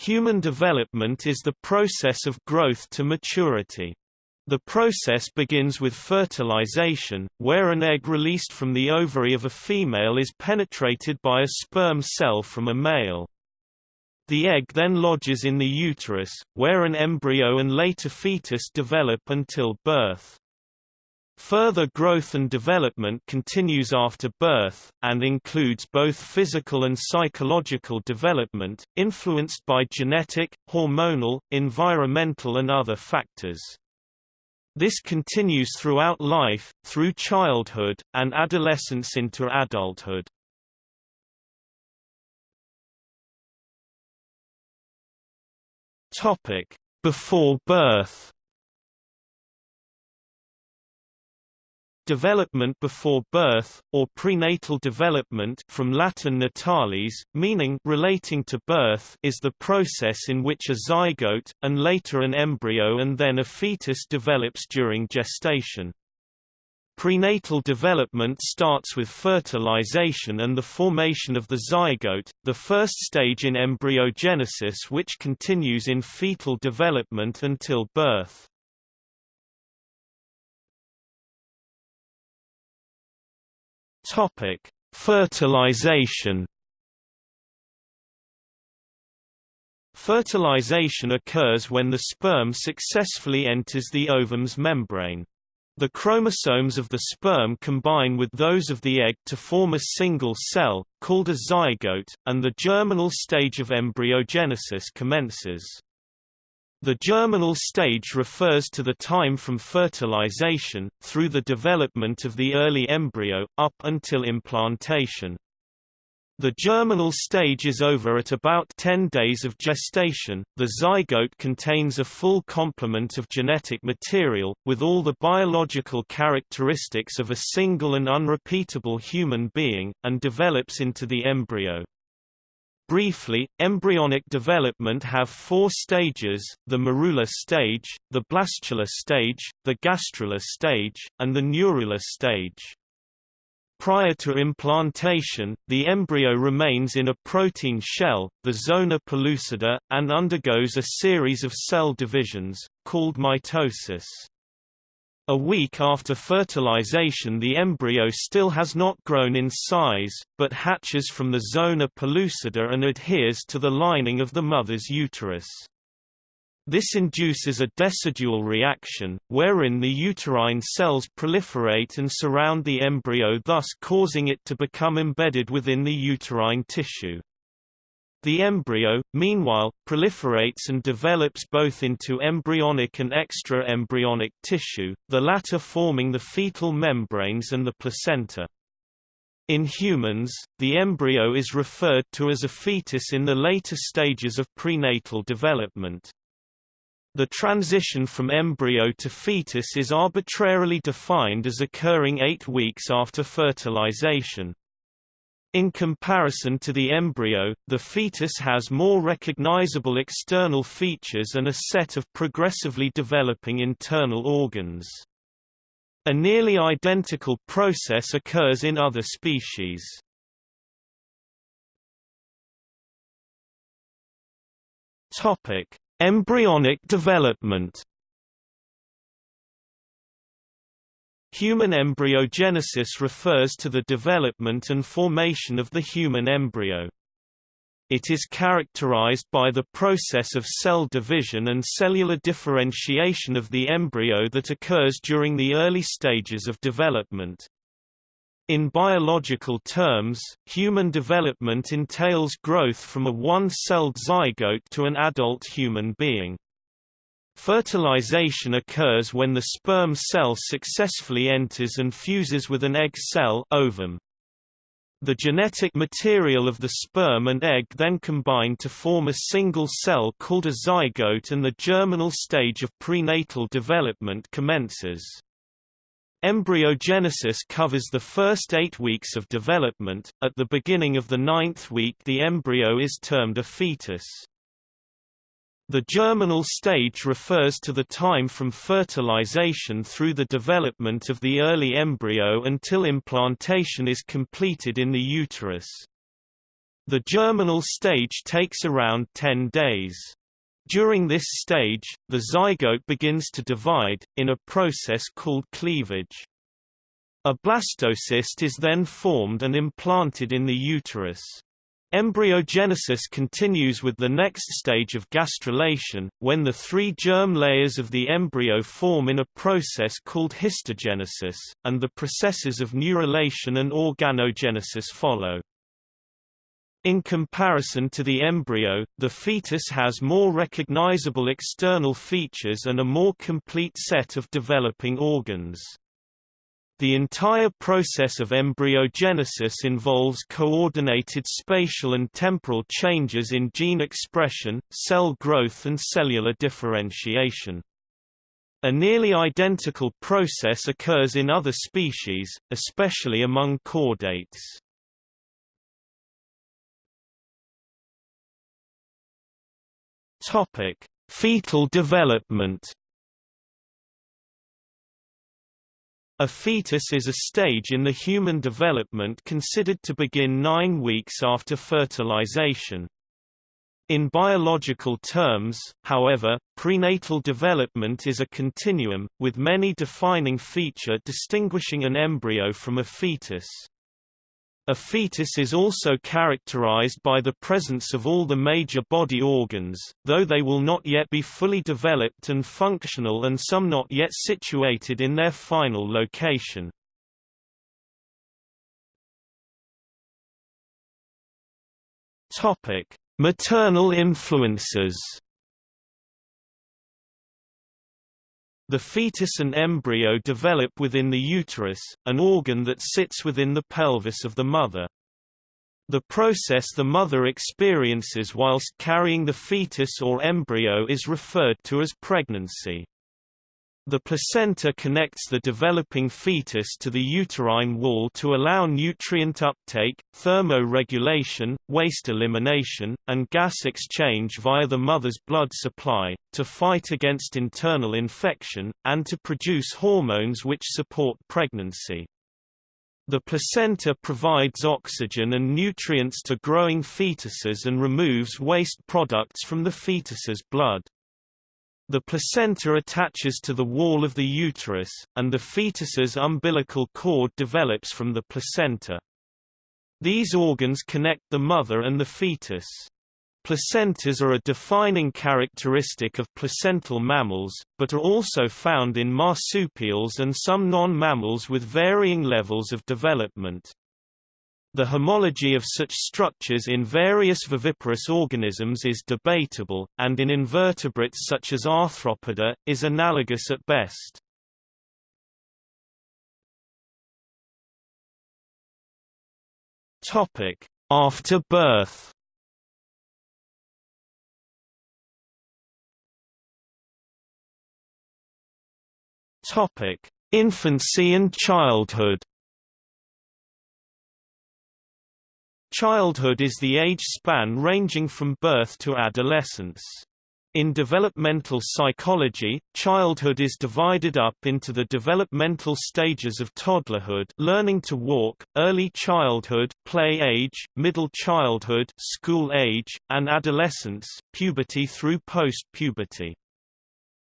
Human development is the process of growth to maturity. The process begins with fertilization, where an egg released from the ovary of a female is penetrated by a sperm cell from a male. The egg then lodges in the uterus, where an embryo and later fetus develop until birth. Further growth and development continues after birth, and includes both physical and psychological development, influenced by genetic, hormonal, environmental and other factors. This continues throughout life, through childhood, and adolescence into adulthood. Before birth Development before birth, or prenatal development from Latin natalis, meaning relating to birth is the process in which a zygote, and later an embryo and then a fetus develops during gestation. Prenatal development starts with fertilization and the formation of the zygote, the first stage in embryogenesis which continues in fetal development until birth. Topic: Fertilization. Fertilization occurs when the sperm successfully enters the ovum's membrane. The chromosomes of the sperm combine with those of the egg to form a single cell, called a zygote, and the germinal stage of embryogenesis commences. The germinal stage refers to the time from fertilization, through the development of the early embryo, up until implantation. The germinal stage is over at about 10 days of gestation. The zygote contains a full complement of genetic material, with all the biological characteristics of a single and unrepeatable human being, and develops into the embryo. Briefly, embryonic development have four stages, the morula stage, the blastula stage, the gastrula stage, and the neurula stage. Prior to implantation, the embryo remains in a protein shell, the zona pellucida, and undergoes a series of cell divisions, called mitosis. A week after fertilization the embryo still has not grown in size, but hatches from the zona pellucida and adheres to the lining of the mother's uterus. This induces a decidual reaction, wherein the uterine cells proliferate and surround the embryo thus causing it to become embedded within the uterine tissue. The embryo, meanwhile, proliferates and develops both into embryonic and extra-embryonic tissue, the latter forming the fetal membranes and the placenta. In humans, the embryo is referred to as a fetus in the later stages of prenatal development. The transition from embryo to fetus is arbitrarily defined as occurring eight weeks after fertilization. In comparison to the embryo, the fetus has more recognizable external features and a set of progressively developing internal organs. A nearly identical process occurs in other species. Topic: Embryonic development Human embryogenesis refers to the development and formation of the human embryo. It is characterized by the process of cell division and cellular differentiation of the embryo that occurs during the early stages of development. In biological terms, human development entails growth from a one-celled zygote to an adult human being. Fertilization occurs when the sperm cell successfully enters and fuses with an egg cell ovum. The genetic material of the sperm and egg then combine to form a single cell called a zygote and the germinal stage of prenatal development commences. Embryogenesis covers the first eight weeks of development, at the beginning of the ninth week the embryo is termed a fetus. The germinal stage refers to the time from fertilization through the development of the early embryo until implantation is completed in the uterus. The germinal stage takes around 10 days. During this stage, the zygote begins to divide, in a process called cleavage. A blastocyst is then formed and implanted in the uterus. Embryogenesis continues with the next stage of gastrulation, when the three germ layers of the embryo form in a process called histogenesis, and the processes of neurulation and organogenesis follow. In comparison to the embryo, the fetus has more recognizable external features and a more complete set of developing organs. The entire process of embryogenesis involves coordinated spatial and temporal changes in gene expression, cell growth and cellular differentiation. A nearly identical process occurs in other species, especially among chordates. Topic: Fetal development. A fetus is a stage in the human development considered to begin nine weeks after fertilization. In biological terms, however, prenatal development is a continuum, with many defining feature distinguishing an embryo from a fetus. A fetus is also characterized by the presence of all the major body organs, though they will not yet be fully developed and functional and some not yet situated in their final location. Maternal influences The fetus and embryo develop within the uterus, an organ that sits within the pelvis of the mother. The process the mother experiences whilst carrying the fetus or embryo is referred to as pregnancy. The placenta connects the developing fetus to the uterine wall to allow nutrient uptake, thermoregulation, waste elimination, and gas exchange via the mother's blood supply, to fight against internal infection, and to produce hormones which support pregnancy. The placenta provides oxygen and nutrients to growing fetuses and removes waste products from the fetus's blood. The placenta attaches to the wall of the uterus, and the fetus's umbilical cord develops from the placenta. These organs connect the mother and the fetus. Placentas are a defining characteristic of placental mammals, but are also found in marsupials and some non-mammals with varying levels of development. The homology of such structures in various viviparous organisms is debatable, and in invertebrates such as Arthropoda, is analogous at best. After birth Infancy and childhood Childhood is the age span ranging from birth to adolescence. In developmental psychology, childhood is divided up into the developmental stages of toddlerhood learning to walk, early childhood play age, middle childhood school age, and adolescence puberty through post-puberty.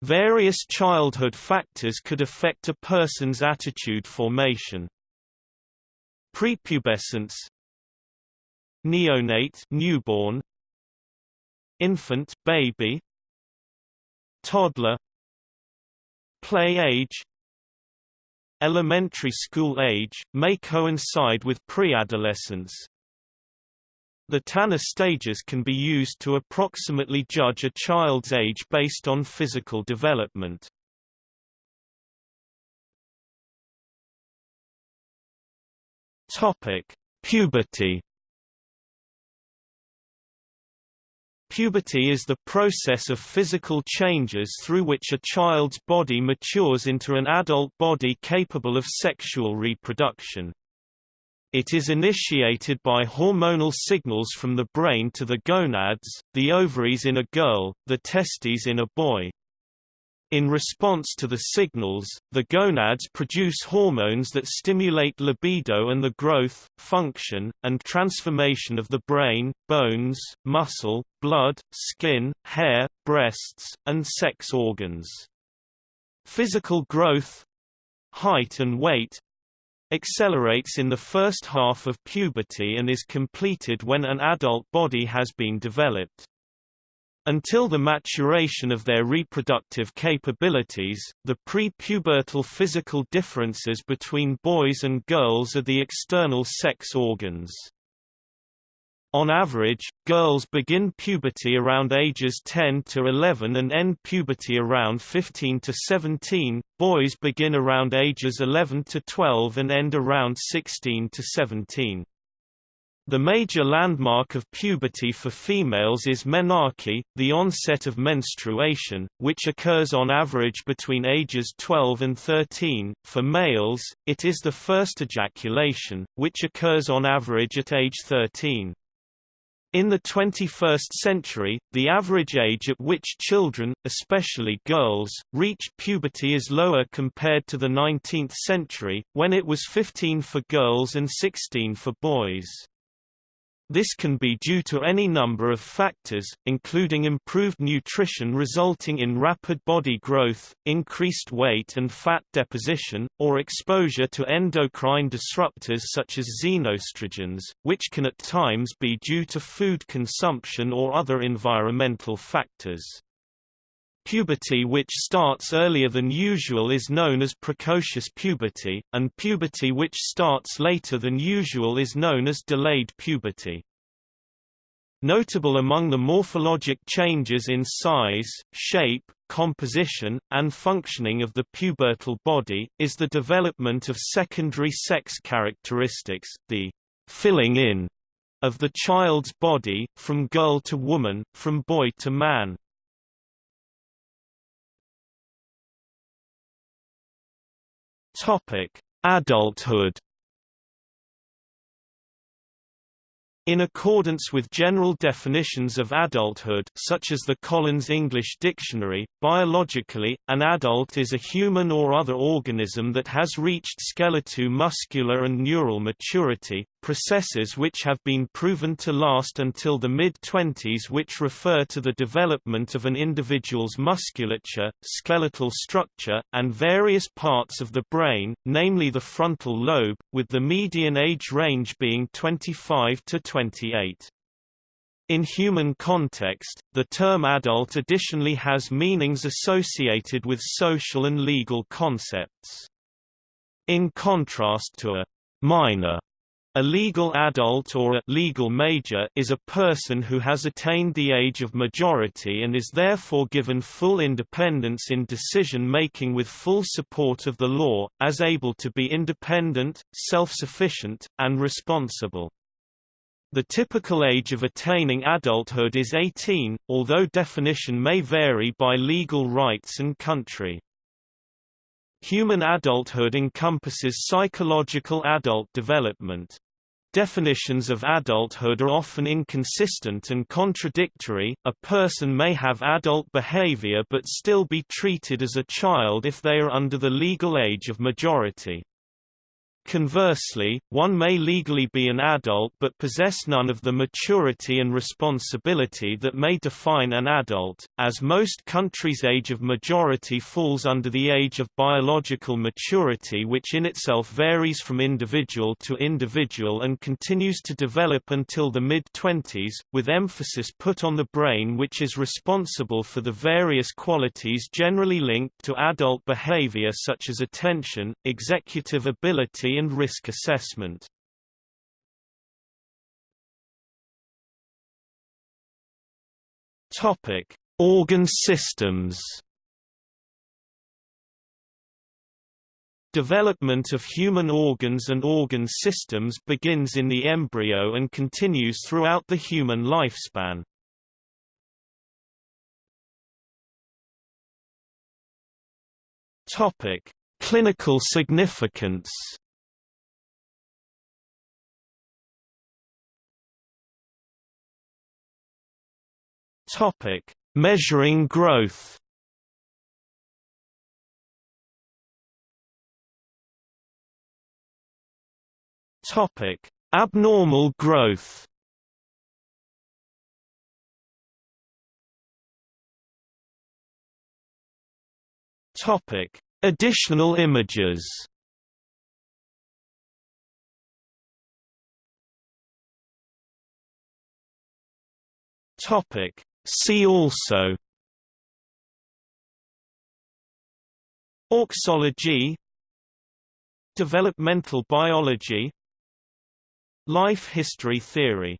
Various childhood factors could affect a person's attitude formation. Prepubescence neonate newborn infant baby toddler play age elementary school age may coincide with preadolescence the Tanner stages can be used to approximately judge a child's age based on physical development. Topic: Puberty Puberty is the process of physical changes through which a child's body matures into an adult body capable of sexual reproduction. It is initiated by hormonal signals from the brain to the gonads, the ovaries in a girl, the testes in a boy. In response to the signals, the gonads produce hormones that stimulate libido and the growth, function, and transformation of the brain, bones, muscle, blood, skin, hair, breasts, and sex organs. Physical growth height and weight accelerates in the first half of puberty and is completed when an adult body has been developed. Until the maturation of their reproductive capabilities, the pre-pubertal physical differences between boys and girls are the external sex organs. On average, girls begin puberty around ages 10 to 11 and end puberty around 15 to 17, boys begin around ages 11 to 12 and end around 16 to 17. The major landmark of puberty for females is menarche, the onset of menstruation, which occurs on average between ages 12 and 13. For males, it is the first ejaculation, which occurs on average at age 13. In the 21st century, the average age at which children, especially girls, reach puberty is lower compared to the 19th century, when it was 15 for girls and 16 for boys. This can be due to any number of factors, including improved nutrition resulting in rapid body growth, increased weight and fat deposition, or exposure to endocrine disruptors such as xenoestrogens, which can at times be due to food consumption or other environmental factors. Puberty which starts earlier than usual is known as precocious puberty, and puberty which starts later than usual is known as delayed puberty. Notable among the morphologic changes in size, shape, composition, and functioning of the pubertal body, is the development of secondary sex characteristics, the filling in of the child's body, from girl to woman, from boy to man. Topic: Adulthood. In accordance with general definitions of adulthood such as the Collins English Dictionary, biologically, an adult is a human or other organism that has reached skeletal muscular and neural maturity, processes which have been proven to last until the mid-twenties which refer to the development of an individual's musculature, skeletal structure, and various parts of the brain, namely the frontal lobe, with the median age range being 25 to 28. In human context, the term adult additionally has meanings associated with social and legal concepts. In contrast to a minor a legal adult or a legal major is a person who has attained the age of majority and is therefore given full independence in decision-making with full support of the law, as able to be independent, self-sufficient, and responsible. The typical age of attaining adulthood is 18, although definition may vary by legal rights and country. Human adulthood encompasses psychological adult development. Definitions of adulthood are often inconsistent and contradictory. A person may have adult behavior but still be treated as a child if they are under the legal age of majority. Conversely, one may legally be an adult but possess none of the maturity and responsibility that may define an adult, as most countries' age of majority falls under the age of biological maturity which in itself varies from individual to individual and continues to develop until the mid-twenties, with emphasis put on the brain which is responsible for the various qualities generally linked to adult behavior such as attention, executive ability and risk assessment. Topic: Organ systems. Development of human organs and organ systems begins in the embryo and continues throughout the human lifespan. Topic: Clinical significance. Topic: Measuring growth. Topic: Abnormal growth. Topic: Additional images. Topic: See also. Auxology Developmental biology. Life history theory